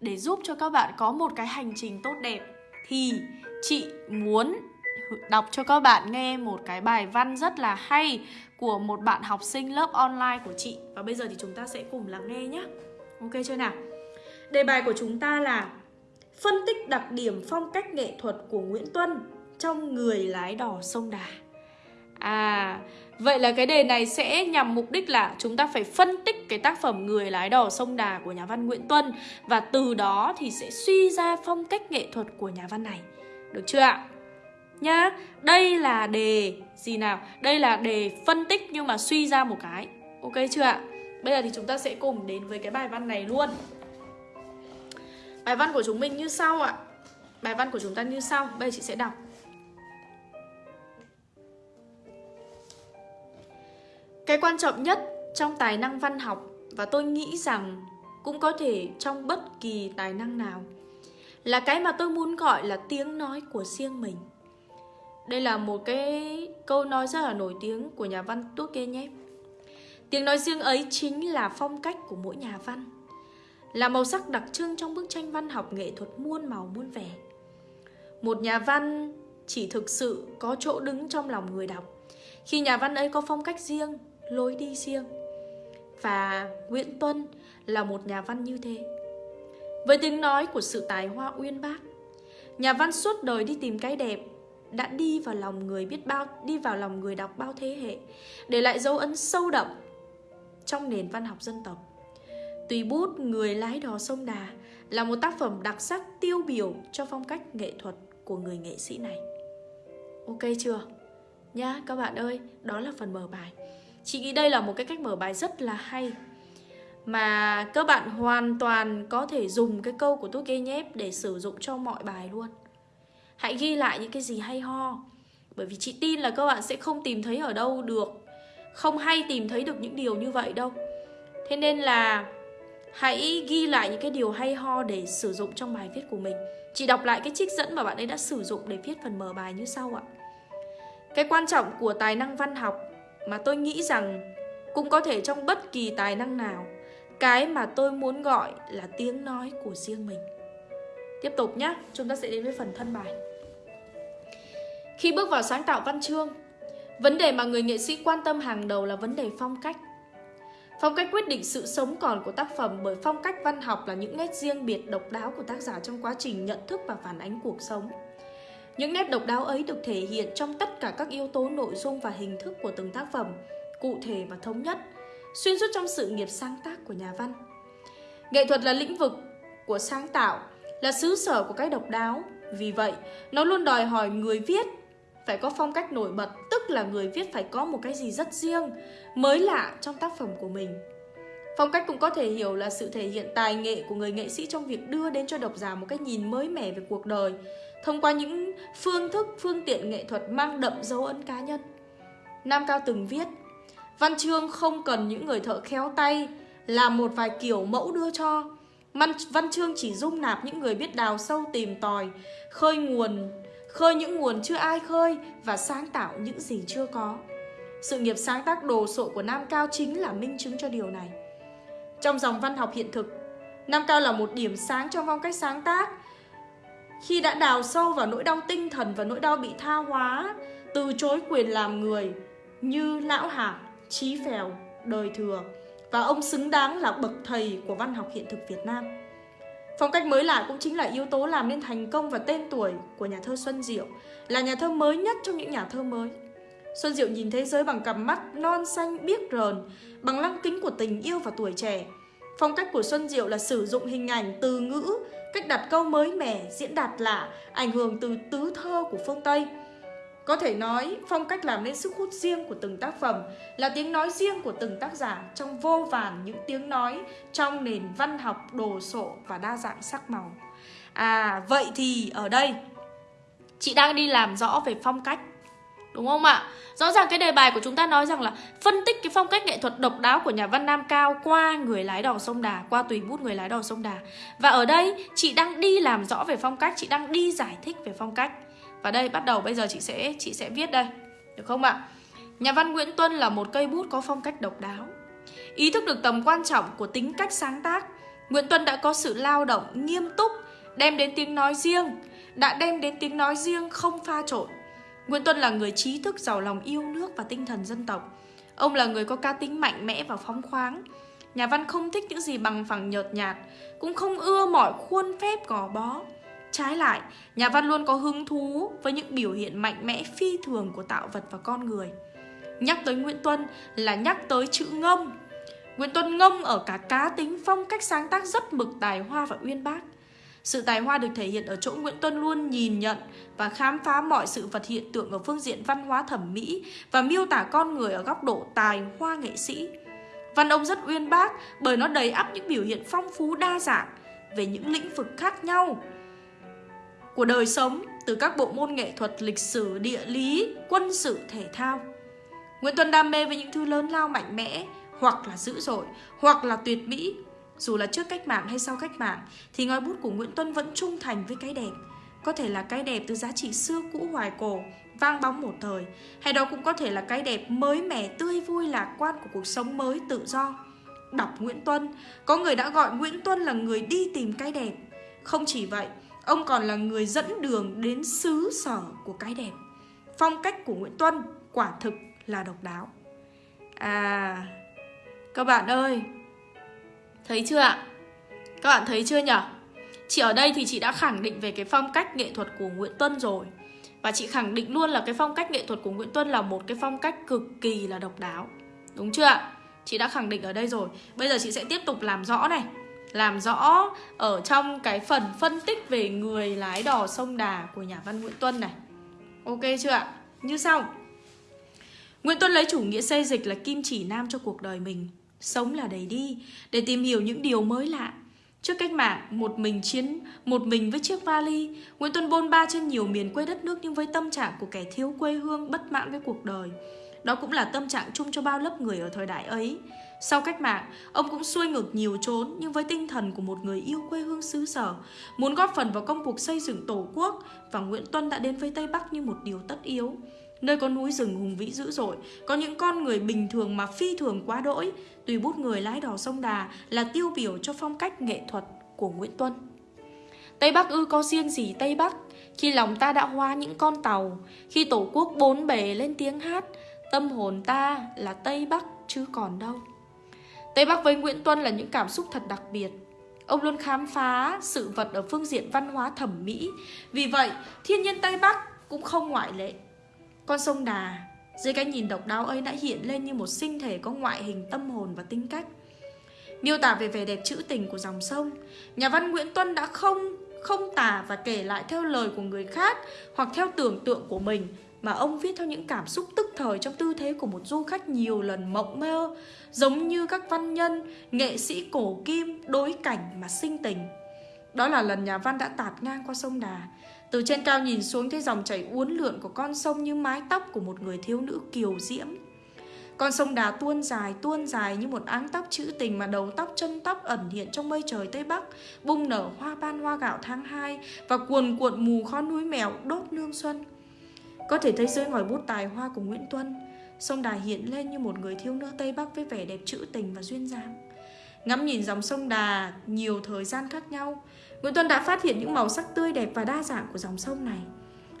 để giúp cho các bạn có một cái hành trình tốt đẹp thì chị muốn đọc cho các bạn nghe một cái bài văn rất là hay của một bạn học sinh lớp online của chị và bây giờ thì chúng ta sẽ cùng lắng nghe nhé. Ok chưa nào? Đề bài của chúng ta là phân tích đặc điểm phong cách nghệ thuật của Nguyễn Tuân trong người lái đò sông Đà. À, vậy là cái đề này sẽ nhằm mục đích là chúng ta phải phân tích cái tác phẩm Người lái đò sông Đà của nhà văn Nguyễn Tuân và từ đó thì sẽ suy ra phong cách nghệ thuật của nhà văn này. Được chưa ạ? Nhá, đây là đề gì nào? Đây là đề phân tích nhưng mà suy ra một cái. Ok chưa ạ? Bây giờ thì chúng ta sẽ cùng đến với cái bài văn này luôn. Bài văn của chúng mình như sau ạ. Bài văn của chúng ta như sau. Bây giờ chị sẽ đọc. Cái quan trọng nhất trong tài năng văn học và tôi nghĩ rằng cũng có thể trong bất kỳ tài năng nào là cái mà tôi muốn gọi là tiếng nói của riêng mình. Đây là một cái câu nói rất là nổi tiếng của nhà văn Tô Kê nhé. Tiếng nói riêng ấy chính là phong cách của mỗi nhà văn, là màu sắc đặc trưng trong bức tranh văn học nghệ thuật muôn màu muôn vẻ. Một nhà văn chỉ thực sự có chỗ đứng trong lòng người đọc khi nhà văn ấy có phong cách riêng, lối đi riêng. Và Nguyễn Tuân là một nhà văn như thế. Với tiếng nói của sự tài hoa uyên bác, nhà văn suốt đời đi tìm cái đẹp đã đi vào lòng người biết bao đi vào lòng người đọc bao thế hệ để lại dấu ấn sâu đậm trong nền văn học dân tộc tùy bút người lái đò sông đà là một tác phẩm đặc sắc tiêu biểu cho phong cách nghệ thuật của người nghệ sĩ này ok chưa nhá các bạn ơi đó là phần mở bài chị nghĩ đây là một cái cách mở bài rất là hay, mà các bạn hoàn toàn có thể dùng cái câu của Turgenev để sử dụng cho mọi bài luôn. Hãy ghi lại những cái gì hay ho, Bởi vì chị tin là các bạn sẽ không tìm thấy ở đâu được, Không hay tìm thấy được những điều như vậy đâu. Thế nên là hãy ghi lại những cái điều hay ho để sử dụng trong bài viết của mình. Chị đọc lại cái trích dẫn mà bạn ấy đã sử dụng để viết phần mở bài như sau ạ. Cái quan trọng của tài năng văn học mà tôi nghĩ rằng cũng có thể trong bất kỳ tài năng nào Cái mà tôi muốn gọi là tiếng nói của riêng mình Tiếp tục nhé, chúng ta sẽ đến với phần thân bài khi bước vào sáng tạo văn chương, vấn đề mà người nghệ sĩ quan tâm hàng đầu là vấn đề phong cách. Phong cách quyết định sự sống còn của tác phẩm bởi phong cách văn học là những nét riêng biệt độc đáo của tác giả trong quá trình nhận thức và phản ánh cuộc sống. Những nét độc đáo ấy được thể hiện trong tất cả các yếu tố nội dung và hình thức của từng tác phẩm, cụ thể và thống nhất, xuyên suốt trong sự nghiệp sáng tác của nhà văn. Nghệ thuật là lĩnh vực của sáng tạo, là xứ sở của cái độc đáo. Vì vậy, nó luôn đòi hỏi người viết phải có phong cách nổi bật, tức là người viết phải có một cái gì rất riêng, mới lạ trong tác phẩm của mình. Phong cách cũng có thể hiểu là sự thể hiện tài nghệ của người nghệ sĩ trong việc đưa đến cho độc giả một cái nhìn mới mẻ về cuộc đời, thông qua những phương thức, phương tiện nghệ thuật mang đậm dấu ấn cá nhân. Nam Cao từng viết, văn chương không cần những người thợ khéo tay, làm một vài kiểu mẫu đưa cho. Văn, văn chương chỉ dung nạp những người biết đào sâu tìm tòi, khơi nguồn khơi những nguồn chưa ai khơi và sáng tạo những gì chưa có. Sự nghiệp sáng tác đồ sộ của Nam Cao chính là minh chứng cho điều này. Trong dòng văn học hiện thực, Nam Cao là một điểm sáng trong phong cách sáng tác. Khi đã đào sâu vào nỗi đau tinh thần và nỗi đau bị tha hóa, từ chối quyền làm người như Lão Hạc, Chí Phèo, Đời Thừa và ông xứng đáng là bậc thầy của văn học hiện thực Việt Nam. Phong cách mới lạ cũng chính là yếu tố làm nên thành công và tên tuổi của nhà thơ Xuân Diệu, là nhà thơ mới nhất trong những nhà thơ mới. Xuân Diệu nhìn thế giới bằng cặp mắt non xanh biếc rờn, bằng lăng kính của tình yêu và tuổi trẻ. Phong cách của Xuân Diệu là sử dụng hình ảnh, từ ngữ, cách đặt câu mới mẻ, diễn đạt lạ, ảnh hưởng từ tứ thơ của phương Tây – có thể nói, phong cách làm nên sức hút riêng của từng tác phẩm là tiếng nói riêng của từng tác giả trong vô vàn những tiếng nói trong nền văn học đồ sộ và đa dạng sắc màu. À, vậy thì ở đây chị đang đi làm rõ về phong cách Đúng không ạ? Rõ ràng cái đề bài của chúng ta nói rằng là phân tích cái phong cách nghệ thuật độc đáo của nhà văn Nam Cao qua người lái đò sông Đà, qua tùy bút người lái đò sông Đà. Và ở đây chị đang đi làm rõ về phong cách, chị đang đi giải thích về phong cách. Và đây bắt đầu bây giờ chị sẽ chị sẽ viết đây. Được không ạ? Nhà văn Nguyễn Tuân là một cây bút có phong cách độc đáo. Ý thức được tầm quan trọng của tính cách sáng tác, Nguyễn Tuân đã có sự lao động nghiêm túc, đem đến tiếng nói riêng, đã đem đến tiếng nói riêng không pha trộn. Nguyễn Tuân là người trí thức giàu lòng yêu nước và tinh thần dân tộc. Ông là người có cá tính mạnh mẽ và phóng khoáng. Nhà văn không thích những gì bằng phẳng nhợt nhạt, cũng không ưa mọi khuôn phép gò bó. Trái lại, nhà văn luôn có hứng thú với những biểu hiện mạnh mẽ phi thường của tạo vật và con người. Nhắc tới Nguyễn Tuân là nhắc tới chữ ngông. Nguyễn Tuân ngông ở cả cá tính phong cách sáng tác rất mực tài hoa và uyên bác. Sự tài hoa được thể hiện ở chỗ Nguyễn Tuân luôn nhìn nhận và khám phá mọi sự vật hiện tượng ở phương diện văn hóa thẩm mỹ và miêu tả con người ở góc độ tài hoa nghệ sĩ. Văn ông rất uyên bác bởi nó đầy ắp những biểu hiện phong phú đa dạng về những lĩnh vực khác nhau của đời sống từ các bộ môn nghệ thuật, lịch sử, địa lý, quân sự, thể thao. Nguyễn Tuân đam mê với những thứ lớn lao mạnh mẽ, hoặc là dữ dội, hoặc là tuyệt mỹ. Dù là trước cách mạng hay sau cách mạng, thì ngòi bút của Nguyễn Tuân vẫn trung thành với cái đẹp. Có thể là cái đẹp từ giá trị xưa cũ hoài cổ, vang bóng một thời, hay đó cũng có thể là cái đẹp mới mẻ, tươi vui, lạc quan của cuộc sống mới tự do. Đọc Nguyễn Tuân, có người đã gọi Nguyễn Tuân là người đi tìm cái đẹp. Không chỉ vậy, ông còn là người dẫn đường đến xứ sở của cái đẹp. Phong cách của Nguyễn Tuân quả thực là độc đáo. À, các bạn ơi, thấy chưa ạ? Các bạn thấy chưa nhở Chị ở đây thì chị đã khẳng định về cái phong cách nghệ thuật của Nguyễn Tuân rồi. Và chị khẳng định luôn là cái phong cách nghệ thuật của Nguyễn Tuân là một cái phong cách cực kỳ là độc đáo. Đúng chưa ạ? Chị đã khẳng định ở đây rồi. Bây giờ chị sẽ tiếp tục làm rõ này. Làm rõ ở trong cái phần phân tích về người lái đò sông Đà của nhà văn Nguyễn Tuân này. Ok chưa ạ? Như sau. Nguyễn Tuân lấy chủ nghĩa xây dịch là kim chỉ nam cho cuộc đời mình. Sống là đầy đi, để tìm hiểu những điều mới lạ. Trước cách mạng, một mình chiến, một mình với chiếc vali, Nguyễn Tuân bôn ba trên nhiều miền quê đất nước nhưng với tâm trạng của kẻ thiếu quê hương bất mãn với cuộc đời. Đó cũng là tâm trạng chung cho bao lớp người ở thời đại ấy. Sau cách mạng, ông cũng xuôi ngược nhiều chốn nhưng với tinh thần của một người yêu quê hương xứ sở, muốn góp phần vào công cuộc xây dựng tổ quốc và Nguyễn Tuân đã đến với Tây Bắc như một điều tất yếu. Nơi có núi rừng hùng vĩ dữ dội, có những con người bình thường mà phi thường quá đỗi, tùy bút người lái đò sông Đà là tiêu biểu cho phong cách nghệ thuật của Nguyễn Tuân. Tây Bắc ư có riêng gì Tây Bắc, khi lòng ta đã hoa những con tàu, khi tổ quốc bốn bề lên tiếng hát, tâm hồn ta là Tây Bắc chứ còn đâu. Tây Bắc với Nguyễn Tuân là những cảm xúc thật đặc biệt. Ông luôn khám phá sự vật ở phương diện văn hóa thẩm mỹ. Vì vậy, thiên nhiên Tây Bắc cũng không ngoại lệ. Con sông Đà, dưới cái nhìn độc đáo ấy đã hiện lên như một sinh thể có ngoại hình tâm hồn và tính cách. Miêu tả về vẻ đẹp trữ tình của dòng sông, nhà văn Nguyễn Tuân đã không không tả và kể lại theo lời của người khác hoặc theo tưởng tượng của mình mà ông viết theo những cảm xúc tức thời trong tư thế của một du khách nhiều lần mộng mơ, giống như các văn nhân, nghệ sĩ cổ kim đối cảnh mà sinh tình. Đó là lần nhà văn đã tạt ngang qua sông Đà, từ trên cao nhìn xuống thấy dòng chảy uốn lượn của con sông như mái tóc của một người thiếu nữ kiều diễm. Con sông Đà tuôn dài, tuôn dài như một áng tóc trữ tình mà đầu tóc chân tóc ẩn hiện trong mây trời Tây Bắc, bung nở hoa ban hoa gạo tháng 2 và cuồn cuộn mù khói núi mèo đốt nương xuân. Có thể thấy dưới ngòi bút tài hoa của Nguyễn Tuân, sông Đà hiện lên như một người thiếu nữ Tây Bắc với vẻ đẹp trữ tình và duyên dáng. Ngắm nhìn dòng sông Đà nhiều thời gian khác nhau, Nguyễn Tuân đã phát hiện những màu sắc tươi đẹp và đa dạng của dòng sông này.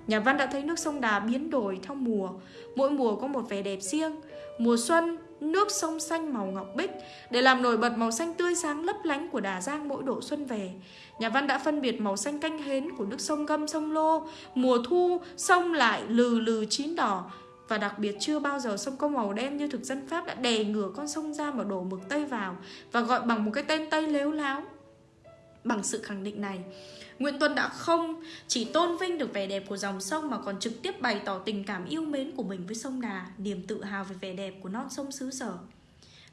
Nhà văn đã thấy nước sông Đà biến đổi theo mùa, mỗi mùa có một vẻ đẹp riêng. Mùa xuân, nước sông xanh màu ngọc bích để làm nổi bật màu xanh tươi sáng lấp lánh của Đà Giang mỗi độ xuân về. Nhà văn đã phân biệt màu xanh canh hến của nước sông Gâm, sông Lô. Mùa thu, sông lại lừ lừ chín đỏ. Và đặc biệt chưa bao giờ sông có màu đen như thực dân Pháp đã đè ngửa con sông ra mà đổ mực Tây vào và gọi bằng một cái tên Tây lếu láo. Bằng sự khẳng định này, Nguyễn Tuân đã không chỉ tôn vinh được vẻ đẹp của dòng sông mà còn trực tiếp bày tỏ tình cảm yêu mến của mình với sông Đà, niềm tự hào về vẻ đẹp của non sông xứ sở.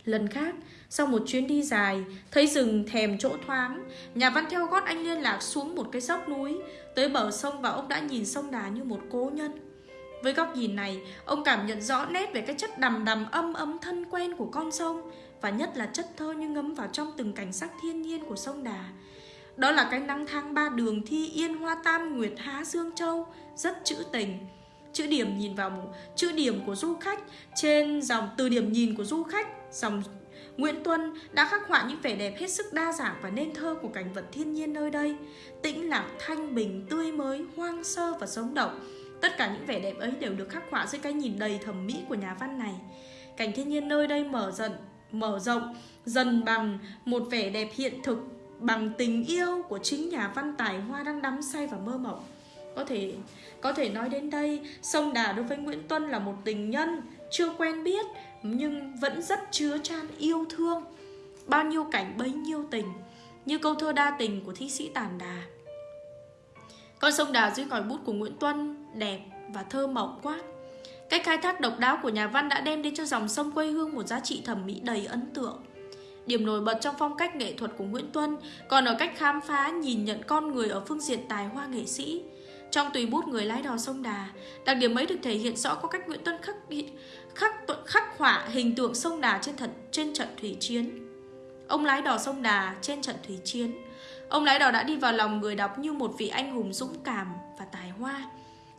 Lần khác, sau một chuyến đi dài, thấy rừng thèm chỗ thoáng, nhà văn theo gót anh liên lạc xuống một cái dốc núi, tới bờ sông và ông đã nhìn sông Đà như một cố nhân. Với góc nhìn này, ông cảm nhận rõ nét về cái chất đầm đầm âm ấm thân quen của con sông và nhất là chất thơ như ngấm vào trong từng cảnh sắc thiên nhiên của sông Đà. Đó là cái nắng tháng ba đường thi yên hoa tam nguyệt há dương châu Rất trữ tình Chữ điểm nhìn vào chữ điểm của du khách Trên dòng từ điểm nhìn của du khách Dòng Nguyễn Tuân đã khắc họa những vẻ đẹp hết sức đa dạng và nên thơ của cảnh vật thiên nhiên nơi đây. Tĩnh lặng, thanh bình, tươi mới, hoang sơ và sống động. Tất cả những vẻ đẹp ấy đều được khắc họa dưới cái nhìn đầy thẩm mỹ của nhà văn này. Cảnh thiên nhiên nơi đây mở dần, mở rộng dần bằng một vẻ đẹp hiện thực bằng tình yêu của chính nhà văn tài hoa đang đắm say và mơ mộng. Có thể có thể nói đến đây, sông Đà đối với Nguyễn Tuân là một tình nhân chưa quen biết nhưng vẫn rất chứa chan yêu thương. Bao nhiêu cảnh bấy nhiêu tình, như câu thơ đa tình của thi sĩ Tản Đà. Con sông Đà dưới còi bút của Nguyễn Tuân đẹp và thơ mộng quá. Cách khai thác độc đáo của nhà văn đã đem đến cho dòng sông quê hương một giá trị thẩm mỹ đầy ấn tượng. Điểm nổi bật trong phong cách nghệ thuật của Nguyễn Tuân còn ở cách khám phá nhìn nhận con người ở phương diện tài hoa nghệ sĩ. Trong tùy bút người lái đò sông Đà, đặc điểm ấy được thể hiện rõ qua cách Nguyễn Tuân khắc khắc khắc họa hình tượng sông Đà trên thật trên trận thủy chiến. Ông lái đò sông Đà trên trận thủy chiến. Ông lái đò đã đi vào lòng người đọc như một vị anh hùng dũng cảm và tài hoa.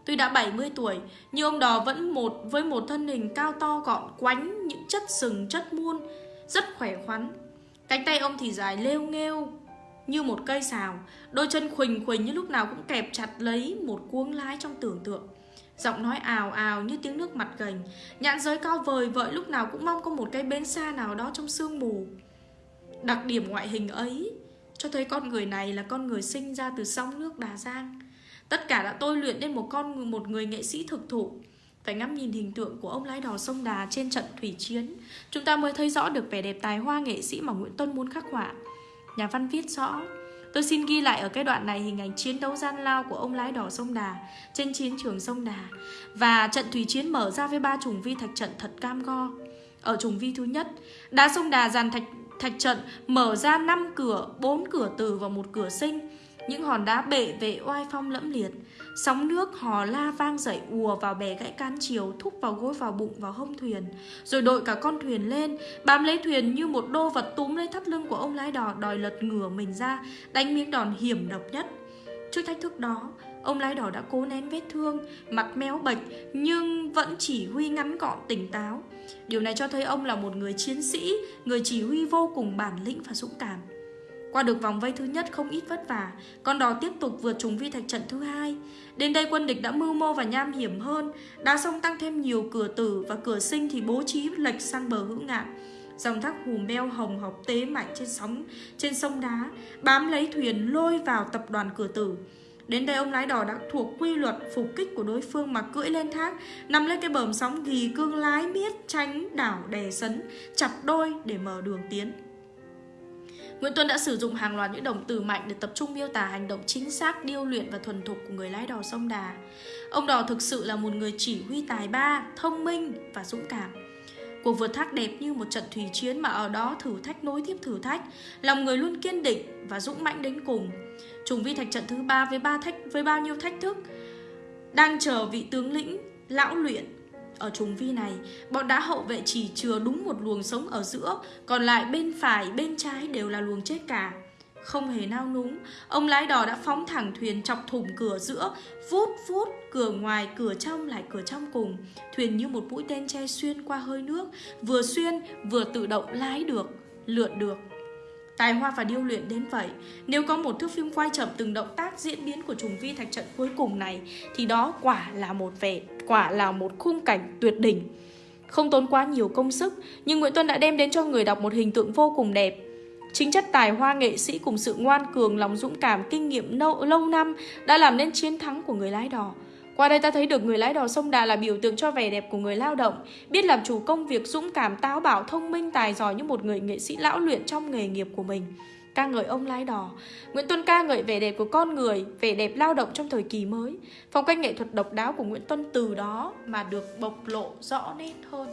Tuy đã 70 tuổi, nhưng ông đò vẫn một với một thân hình cao to gọn quánh những chất sừng chất muôn, rất khỏe khoắn. Cánh tay ông thì dài lêu nghêu như một cây xào, đôi chân khuỳnh khuỳnh như lúc nào cũng kẹp chặt lấy một cuống lái trong tưởng tượng. Giọng nói ào ào như tiếng nước mặt gành. Nhãn giới cao vời vợi lúc nào cũng mong có một cái bến xa nào đó trong sương mù. Đặc điểm ngoại hình ấy Cho thấy con người này là con người sinh ra từ sông nước Đà Giang. Tất cả đã tôi luyện nên một con một người nghệ sĩ thực thụ. Phải ngắm nhìn hình tượng của ông lái đò sông Đà trên trận thủy chiến. Chúng ta mới thấy rõ được vẻ đẹp tài hoa nghệ sĩ mà Nguyễn Tuân muốn khắc họa. Nhà văn viết rõ Tôi xin ghi lại ở cái đoạn này hình ảnh chiến đấu gian lao của ông lái đỏ sông Đà trên chiến trường sông Đà và trận thủy chiến mở ra với ba trùng vi thạch trận thật cam go. Ở trùng vi thứ nhất, đá sông Đà dàn thạch thạch trận mở ra 5 cửa, 4 cửa tử và một cửa sinh những hòn đá bệ vệ oai phong lẫm liệt. Sóng nước hò la vang dậy ùa vào bè gãy can chiều, Thúc vào gối vào bụng vào hông thuyền. Rồi đội cả con thuyền lên, Bám lấy thuyền như một đô vật túm lấy thắt lưng của ông lái đò, Đòi lật ngửa mình ra, Đánh miếng đòn hiểm độc nhất. Trước thách thức đó, Ông lái đò đã cố nén vết thương, Mặt méo bệch, Nhưng vẫn chỉ huy ngắn gọn tỉnh táo. Điều này cho thấy ông là một người chiến sĩ, Người chỉ huy vô cùng bản lĩnh và dũng cảm qua được vòng vây thứ nhất không ít vất vả, con đò tiếp tục vượt trùng vi thạch trận thứ hai. Đến đây quân địch đã mưu mô và nham hiểm hơn, đá sông tăng thêm nhiều cửa tử và cửa sinh thì bố trí lệch sang bờ hữu ngạn. Dòng thác hùm beo hồng học tế mạnh trên sóng trên sông đá, bám lấy thuyền lôi vào tập đoàn cửa tử. Đến đây ông lái đò đã thuộc quy luật phục kích của đối phương mà cưỡi lên thác, nằm lên cái bờm sóng ghi cương lái biết tránh đảo đè sấn, chặt đôi để mở đường tiến. Nguyễn Tuân đã sử dụng hàng loạt những động từ mạnh để tập trung miêu tả hành động chính xác, điêu luyện và thuần thục của người lái đò sông Đà. Ông Đò thực sự là một người chỉ huy tài ba, thông minh và dũng cảm. Cuộc vượt thác đẹp như một trận thủy chiến mà ở đó thử thách nối tiếp thử thách, lòng người luôn kiên định và dũng mãnh đến cùng. Trùng vi thạch trận thứ ba với ba thách với bao nhiêu thách thức đang chờ vị tướng lĩnh lão luyện ở trùng vi này, bọn đá hậu vệ chỉ chừa đúng một luồng sống ở giữa, còn lại bên phải, bên trái đều là luồng chết cả. Không hề nao núng, ông lái đò đã phóng thẳng thuyền chọc thủng cửa giữa, vút vút, cửa ngoài, cửa trong lại cửa trong cùng. Thuyền như một mũi tên che xuyên qua hơi nước, vừa xuyên vừa tự động lái được, lượn được. Tài hoa và điêu luyện đến vậy Nếu có một thước phim quay chậm từng động tác diễn biến của trùng vi thạch trận cuối cùng này Thì đó quả là một vẻ Quả là một khung cảnh tuyệt đỉnh Không tốn quá nhiều công sức Nhưng Nguyễn Tuân đã đem đến cho người đọc một hình tượng vô cùng đẹp Chính chất tài hoa nghệ sĩ cùng sự ngoan cường, lòng dũng cảm, kinh nghiệm lâu, lâu năm đã làm nên chiến thắng của người lái đò. Qua đây ta thấy được người lái đò sông Đà là biểu tượng cho vẻ đẹp của người lao động, biết làm chủ công việc dũng cảm, táo bạo, thông minh, tài giỏi như một người nghệ sĩ lão luyện trong nghề nghiệp của mình. Ca ngợi ông lái đò. Nguyễn Tuân ca ngợi vẻ đẹp của con người Vẻ đẹp lao động trong thời kỳ mới. Phong cách nghệ thuật độc đáo của Nguyễn Tuân từ đó Mà được bộc lộ rõ nét hơn.